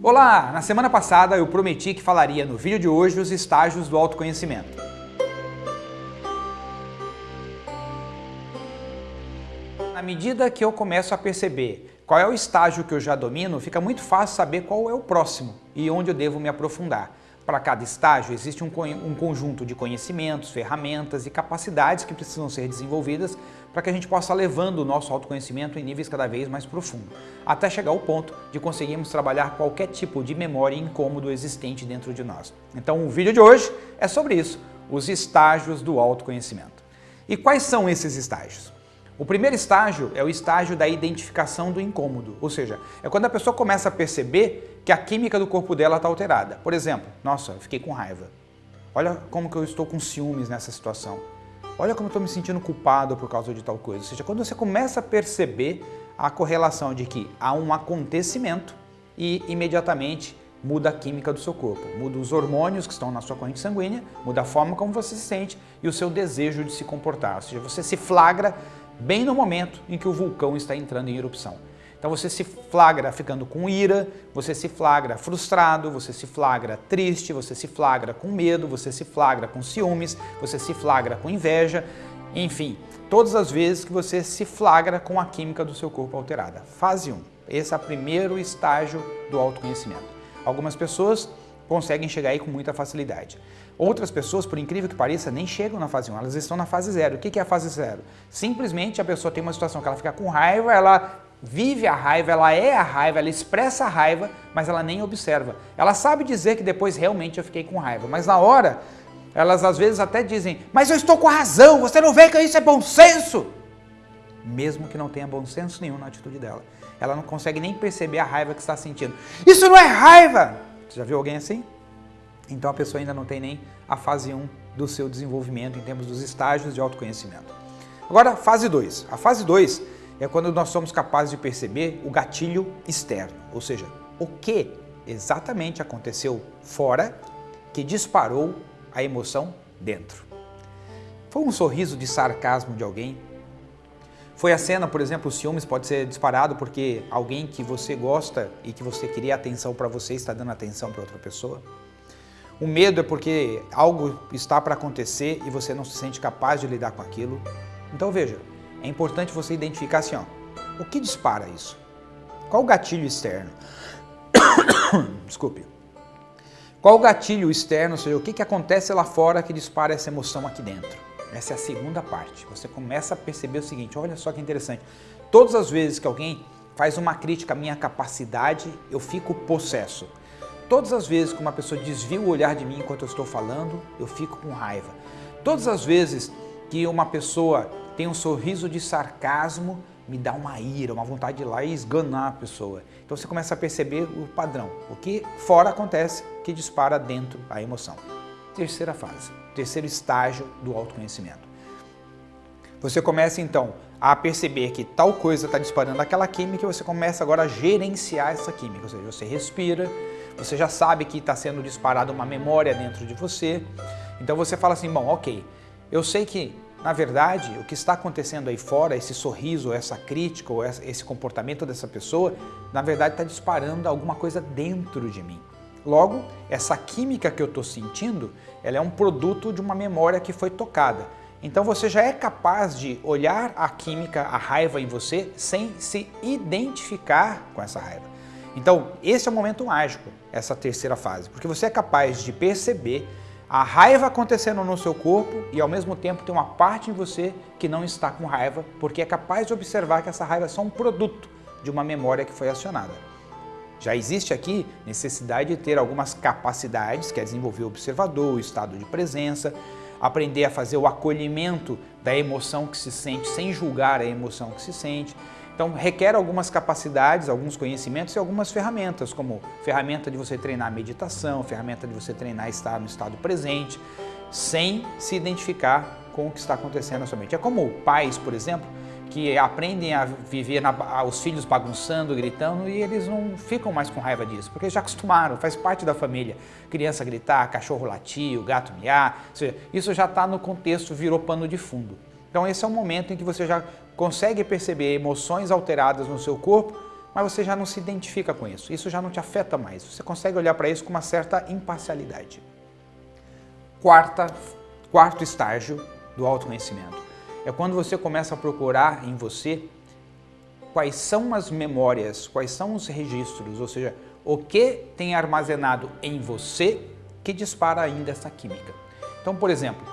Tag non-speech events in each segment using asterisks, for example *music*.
Olá! Na semana passada eu prometi que falaria no vídeo de hoje os estágios do autoconhecimento. Na medida que eu começo a perceber qual é o estágio que eu já domino, fica muito fácil saber qual é o próximo e onde eu devo me aprofundar. Para cada estágio existe um, um, conjunto de conhecimentos, ferramentas e capacidades que precisam ser desenvolvidas para que a gente possa levando o nosso autoconhecimento em níveis cada vez mais profundos, até chegar ao ponto de conseguirmos trabalhar qualquer tipo de memória incômodo existente dentro de nós. Então o vídeo de hoje é sobre isso, os estágios do autoconhecimento. E quais são esses estágios? O primeiro estágio é o estágio da identificação do incômodo, ou seja, é quando a pessoa começa a perceber que a química do corpo dela está alterada. Por exemplo, nossa, eu fiquei com raiva. Olha como que eu estou com ciúmes nessa situação. Olha como eu estou me sentindo culpado por causa de tal coisa. Ou seja, quando você começa a perceber a correlação de que há um acontecimento e imediatamente muda a química do seu corpo, muda os hormônios que estão na sua corrente sanguínea, muda a forma como você se sente e o seu desejo de se comportar. Ou seja, você se flagra bem no momento em que o vulcão está entrando em erupção. Então você se flagra ficando com ira, você se flagra frustrado, você se flagra triste, você se flagra com medo, você se flagra com ciúmes, você se flagra com inveja, enfim, todas as vezes que você se flagra com a química do seu corpo alterada. Fase 1. Esse é o primeiro estágio do autoconhecimento. Algumas pessoas conseguem chegar aí com muita facilidade. Outras pessoas, por incrível que pareça, nem chegam na fase 1, elas estão na fase 0. O que é a fase 0? Simplesmente a pessoa tem uma situação que ela fica com raiva, ela vive a raiva, ela é a raiva, ela expressa a raiva, mas ela nem observa. Ela sabe dizer que depois realmente eu fiquei com raiva, mas na hora, elas às vezes até dizem, mas eu estou com a razão, você não vê que isso é bom senso? Mesmo que não tenha bom senso nenhum na atitude dela. Ela não consegue nem perceber a raiva que está sentindo. Isso não é raiva! Você já viu alguém assim? Então a pessoa ainda não tem nem a fase 1 do seu desenvolvimento em termos dos estágios de autoconhecimento. Agora, fase 2. A fase 2 é quando nós somos capazes de perceber o gatilho externo, ou seja, o que exatamente aconteceu fora que disparou a emoção dentro. Foi um sorriso de sarcasmo de alguém? Foi a cena, por exemplo, o ciúmes pode ser disparado porque alguém que você gosta e que você queria atenção para você está dando atenção para outra pessoa? O medo é porque algo está para acontecer e você não se sente capaz de lidar com aquilo? Então veja, é importante você identificar assim, ó, o que dispara isso? Qual o gatilho externo? *coughs* Desculpe. Qual o gatilho externo, ou seja, o que, que acontece lá fora que dispara essa emoção aqui dentro? Essa é a segunda parte. Você começa a perceber o seguinte, olha só que interessante. Todas as vezes que alguém faz uma crítica à minha capacidade, eu fico possesso. Todas as vezes que uma pessoa desvia o olhar de mim enquanto eu estou falando, eu fico com raiva. Todas as vezes que uma pessoa tem um sorriso de sarcasmo, me dá uma ira, uma vontade de ir lá e esganar a pessoa. Então você começa a perceber o padrão, o que fora acontece que dispara dentro a emoção. Terceira fase, terceiro estágio do autoconhecimento. Você começa então a perceber que tal coisa está disparando aquela química e você começa agora a gerenciar essa química, ou seja, você respira, você já sabe que está sendo disparada uma memória dentro de você, então você fala assim, bom, ok, eu sei que na verdade, o que está acontecendo aí fora, esse sorriso, essa crítica, ou esse comportamento dessa pessoa, na verdade está disparando alguma coisa dentro de mim. Logo, essa química que eu estou sentindo, ela é um produto de uma memória que foi tocada. Então você já é capaz de olhar a química, a raiva em você, sem se identificar com essa raiva. Então, esse é o momento mágico, essa terceira fase, porque você é capaz de perceber a raiva acontecendo no seu corpo e ao mesmo tempo tem uma parte em você que não está com raiva, porque é capaz de observar que essa raiva é só um produto de uma memória que foi acionada. Já existe aqui necessidade de ter algumas capacidades, que é desenvolver o observador, o estado de presença, aprender a fazer o acolhimento da emoção que se sente sem julgar a emoção que se sente, então requer algumas capacidades, alguns conhecimentos e algumas ferramentas, como ferramenta de você treinar meditação, ferramenta de você treinar estar no estado presente, sem se identificar com o que está acontecendo na sua mente. É como pais, por exemplo, que aprendem a viver na, os filhos bagunçando, gritando e eles não ficam mais com raiva disso, porque já acostumaram, faz parte da família. Criança gritar, cachorro latir, gato miar, seja, isso já está no contexto, virou pano de fundo. Então esse é o momento em que você já consegue perceber emoções alteradas no seu corpo mas você já não se identifica com isso. Isso já não te afeta mais. Você consegue olhar para isso com uma certa imparcialidade. Quarta, quarto estágio do autoconhecimento é quando você começa a procurar em você quais são as memórias, quais são os registros, ou seja, o que tem armazenado em você que dispara ainda essa química. Então, por exemplo,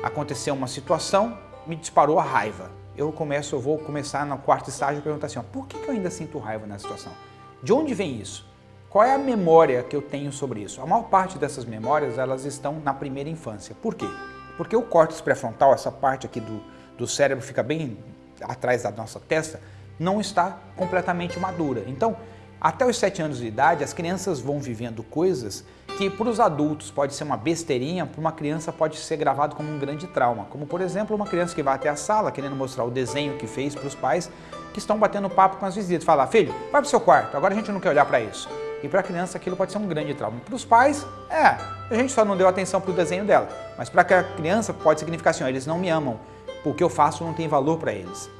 aconteceu uma situação, me disparou a raiva. Eu começo, eu vou começar no quarto estágio e perguntar assim, ó, por que, que eu ainda sinto raiva nessa situação? De onde vem isso? Qual é a memória que eu tenho sobre isso? A maior parte dessas memórias, elas estão na primeira infância. Por quê? Porque o córtex pré-frontal, essa parte aqui do, do cérebro fica bem atrás da nossa testa, não está completamente madura. Então, até os 7 anos de idade, as crianças vão vivendo coisas que para os adultos pode ser uma besteirinha, para uma criança pode ser gravado como um grande trauma. Como, por exemplo, uma criança que vai até a sala querendo mostrar o desenho que fez para os pais que estão batendo papo com as visitas. Fala, filho, vai para o seu quarto, agora a gente não quer olhar para isso. E para a criança aquilo pode ser um grande trauma. Para os pais, é, a gente só não deu atenção para o desenho dela. Mas para a criança pode significar assim, ó, eles não me amam, o que eu faço não tem valor para eles.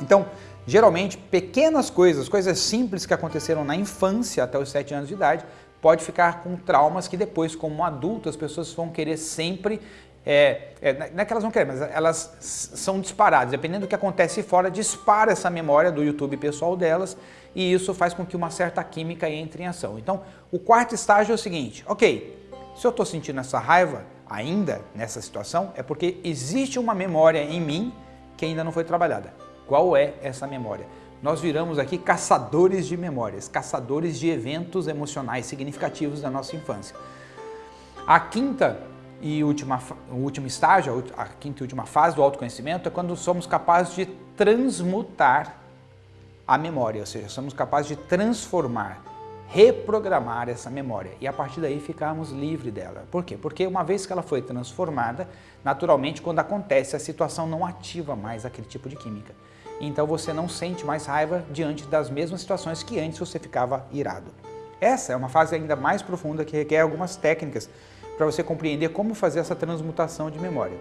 Então, geralmente, pequenas coisas, coisas simples que aconteceram na infância até os 7 anos de idade, pode ficar com traumas que depois, como adulto, as pessoas vão querer sempre é, é, não é que elas vão querer, mas elas são disparadas. Dependendo do que acontece fora, dispara essa memória do YouTube pessoal delas e isso faz com que uma certa química entre em ação. Então, o quarto estágio é o seguinte, ok, se eu estou sentindo essa raiva ainda nessa situação, é porque existe uma memória em mim que ainda não foi trabalhada. Qual é essa memória? Nós viramos aqui caçadores de memórias, caçadores de eventos emocionais significativos da nossa infância. A quinta e última, o último estágio, a quinta e última fase do autoconhecimento é quando somos capazes de transmutar a memória, ou seja, somos capazes de transformar, reprogramar essa memória e a partir daí ficarmos livres dela. Por quê? Porque uma vez que ela foi transformada, naturalmente quando acontece a situação não ativa mais aquele tipo de química. Então você não sente mais raiva diante das mesmas situações que antes você ficava irado. Essa é uma fase ainda mais profunda que requer algumas técnicas para você compreender como fazer essa transmutação de memória.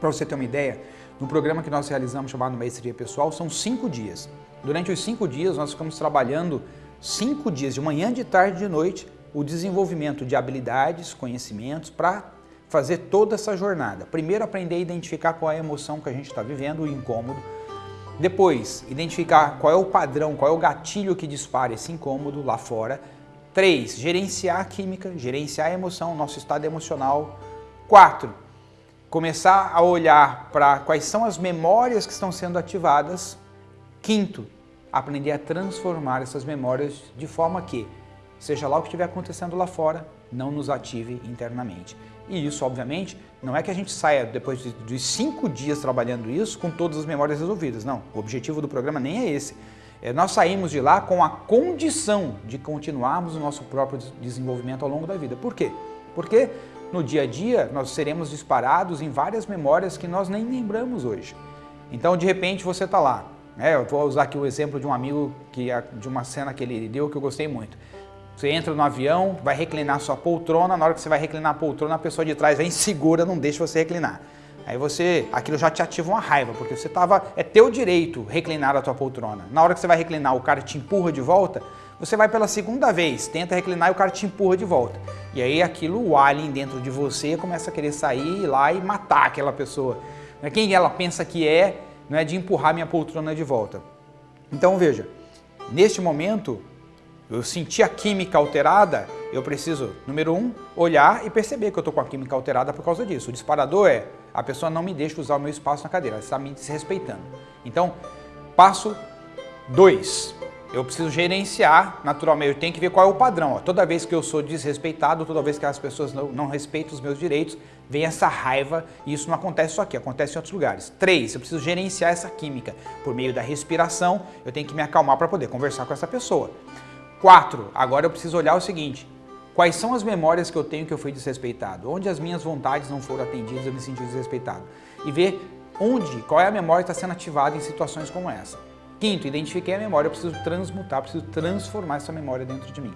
Para você ter uma ideia, no programa que nós realizamos chamado Maestria Pessoal, são cinco dias. Durante os cinco dias, nós ficamos trabalhando cinco dias, de manhã, de tarde e de noite, o desenvolvimento de habilidades, conhecimentos para fazer toda essa jornada. Primeiro, aprender a identificar qual é a emoção que a gente está vivendo, o incômodo. Depois, identificar qual é o padrão, qual é o gatilho que dispara esse incômodo lá fora. Três, gerenciar a química, gerenciar a emoção, nosso estado emocional. Quatro, começar a olhar para quais são as memórias que estão sendo ativadas. Quinto, aprender a transformar essas memórias de forma que, seja lá o que estiver acontecendo lá fora, não nos ative internamente. E isso, obviamente, não é que a gente saia depois de, de cinco dias trabalhando isso com todas as memórias resolvidas. Não, o objetivo do programa nem é esse é, nós saímos de lá com a condição de continuarmos o nosso próprio desenvolvimento ao longo da vida. Por quê? Porque no dia a dia nós seremos disparados em várias memórias que nós nem lembramos hoje. Então, de repente, você está lá. Né? Eu vou usar aqui o exemplo de um amigo, que, de uma cena que ele deu que eu gostei muito. Você entra no avião, vai reclinar sua poltrona, na hora que você vai reclinar a poltrona, a pessoa de trás vem segura, não deixa você reclinar. Aí você, aquilo já te ativa uma raiva, porque você tava, é teu direito reclinar a tua poltrona. Na hora que você vai reclinar, o cara te empurra de volta, você vai pela segunda vez, tenta reclinar e o cara te empurra de volta. E aí aquilo, o alien dentro de você começa a querer sair lá e matar aquela pessoa. É quem ela pensa que é, não é de empurrar minha poltrona de volta. Então veja, neste momento, eu senti a química alterada, eu preciso, número um, olhar e perceber que eu estou com a química alterada por causa disso. O disparador é, a pessoa não me deixa usar o meu espaço na cadeira, ela está me desrespeitando. Então, passo dois, eu preciso gerenciar naturalmente, eu tenho que ver qual é o padrão. Ó. Toda vez que eu sou desrespeitado, toda vez que as pessoas não, não respeitam os meus direitos, vem essa raiva e isso não acontece só aqui, acontece em outros lugares. Três, eu preciso gerenciar essa química. Por meio da respiração, eu tenho que me acalmar para poder conversar com essa pessoa. Quatro, agora eu preciso olhar o seguinte, quais são as memórias que eu tenho que eu fui desrespeitado? Onde as minhas vontades não foram atendidas, eu me senti desrespeitado? E ver onde, qual é a memória que está sendo ativada em situações como essa. Quinto, identifiquei a memória, eu preciso transmutar, preciso transformar essa memória dentro de mim.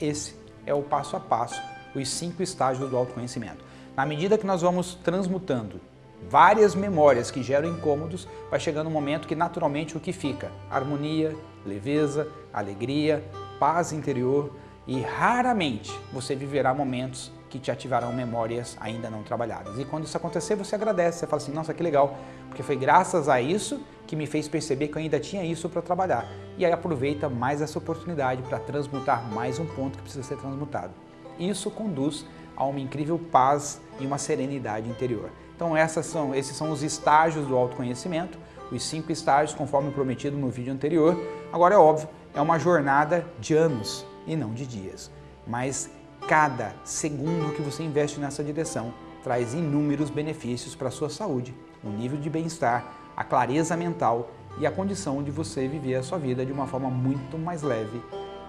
Esse é o passo a passo, os cinco estágios do autoconhecimento. Na medida que nós vamos transmutando várias memórias que geram incômodos, vai chegando um momento que naturalmente o que fica? Harmonia, leveza, alegria, paz interior e raramente você viverá momentos que te ativarão memórias ainda não trabalhadas. E quando isso acontecer, você agradece, você fala assim, nossa, que legal, porque foi graças a isso que me fez perceber que eu ainda tinha isso para trabalhar. E aí aproveita mais essa oportunidade para transmutar mais um ponto que precisa ser transmutado. Isso conduz a uma incrível paz e uma serenidade interior. Então são, esses são os estágios do autoconhecimento, os cinco estágios conforme prometido no vídeo anterior. Agora é óbvio, é uma jornada de anos e não de dias. Mas cada segundo que você investe nessa direção traz inúmeros benefícios para a sua saúde, o nível de bem-estar, a clareza mental e a condição de você viver a sua vida de uma forma muito mais leve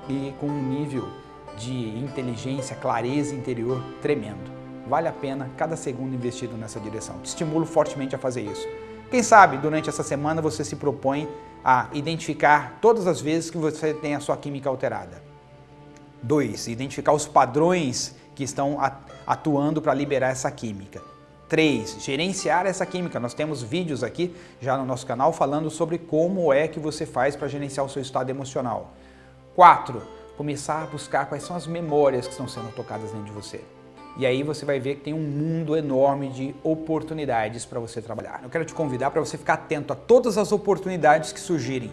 e com um nível de inteligência, clareza interior tremendo. Vale a pena cada segundo investido nessa direção. Te estimulo fortemente a fazer isso. Quem sabe durante essa semana você se propõe a identificar todas as vezes que você tem a sua química alterada. 2. Identificar os padrões que estão atuando para liberar essa química. 3. Gerenciar essa química. Nós temos vídeos aqui já no nosso canal falando sobre como é que você faz para gerenciar o seu estado emocional. 4. Começar a buscar quais são as memórias que estão sendo tocadas dentro de você. E aí você vai ver que tem um mundo enorme de oportunidades para você trabalhar. Eu quero te convidar para você ficar atento a todas as oportunidades que surgirem.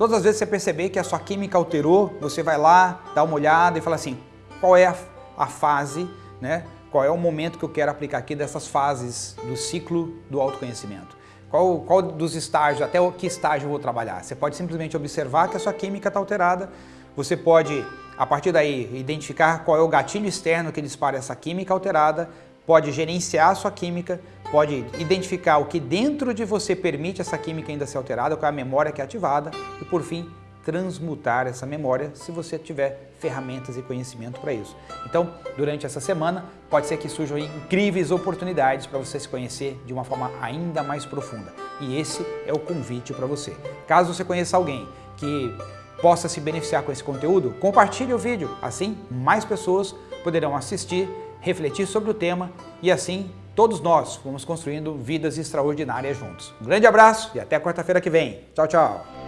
Todas as vezes que você perceber que a sua química alterou, você vai lá, dá uma olhada e fala assim, qual é a, a fase, né? qual é o momento que eu quero aplicar aqui dessas fases do ciclo do autoconhecimento. Qual, qual dos estágios, até que estágio eu vou trabalhar. Você pode simplesmente observar que a sua química está alterada, você pode, a partir daí, identificar qual é o gatilho externo que dispara essa química alterada, pode gerenciar a sua química, pode identificar o que dentro de você permite essa química ainda ser alterada, qual é a memória que é ativada e, por fim, transmutar essa memória se você tiver ferramentas e conhecimento para isso. Então, durante essa semana, pode ser que surjam incríveis oportunidades para você se conhecer de uma forma ainda mais profunda. E esse é o convite para você. Caso você conheça alguém que possa se beneficiar com esse conteúdo, compartilhe o vídeo, assim mais pessoas poderão assistir, refletir sobre o tema e assim todos nós vamos construindo vidas extraordinárias juntos. Um grande abraço e até quarta-feira que vem. Tchau, tchau!